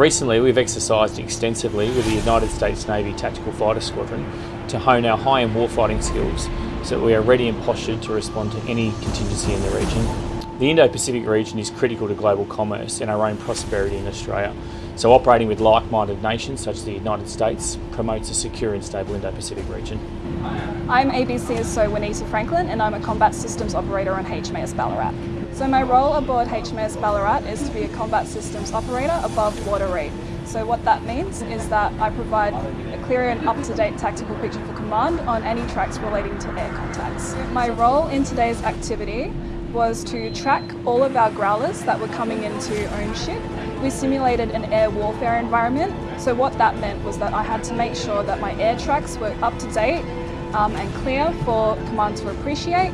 Recently we've exercised extensively with the United States Navy Tactical Fighter Squadron to hone our high-end warfighting skills so that we are ready and postured to respond to any contingency in the region. The Indo-Pacific region is critical to global commerce and our own prosperity in Australia. So operating with like-minded nations such as the United States promotes a secure and stable Indo-Pacific region. I'm ABCSO Juanita Franklin and I'm a Combat Systems Operator on HMAS Ballarat. So my role aboard HMAS Ballarat is to be a Combat Systems Operator above water read. So what that means is that I provide a clear and up-to-date tactical picture for command on any tracks relating to air contacts. My role in today's activity was to track all of our growlers that were coming into own ship. We simulated an air warfare environment, so what that meant was that I had to make sure that my air tracks were up to date um, and clear for command to appreciate,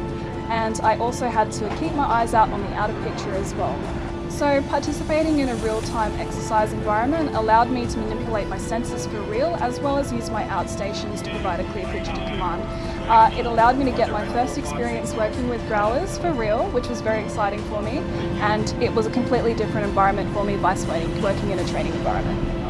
and I also had to keep my eyes out on the outer picture as well. So participating in a real-time exercise environment allowed me to manipulate my senses for real as well as use my outstations to provide a clear picture to command. Uh, it allowed me to get my first experience working with growlers for real, which was very exciting for me, and it was a completely different environment for me by working in a training environment.